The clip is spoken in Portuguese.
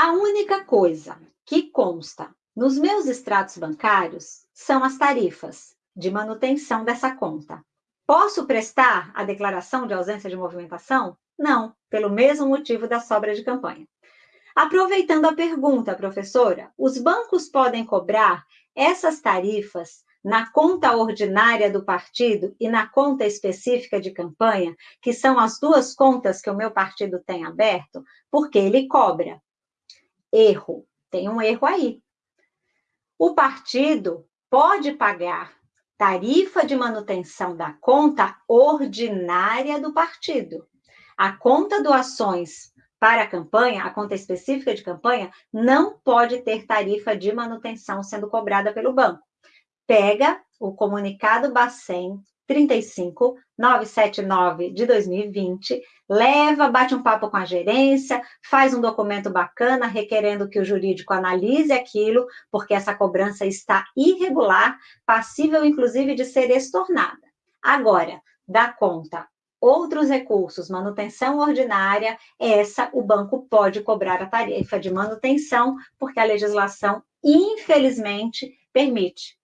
A única coisa que consta nos meus extratos bancários são as tarifas de manutenção dessa conta. Posso prestar a declaração de ausência de movimentação? Não, pelo mesmo motivo da sobra de campanha. Aproveitando a pergunta, professora, os bancos podem cobrar essas tarifas na conta ordinária do partido e na conta específica de campanha, que são as duas contas que o meu partido tem aberto, porque ele cobra. Erro. Tem um erro aí. O partido pode pagar tarifa de manutenção da conta ordinária do partido. A conta doações para a campanha, a conta específica de campanha, não pode ter tarifa de manutenção sendo cobrada pelo banco. Pega o comunicado Bacen 35979 de 2020, leva, bate um papo com a gerência, faz um documento bacana requerendo que o jurídico analise aquilo, porque essa cobrança está irregular, passível inclusive de ser estornada. Agora, dá conta outros recursos, manutenção ordinária, essa o banco pode cobrar a tarifa de manutenção, porque a legislação, infelizmente, permite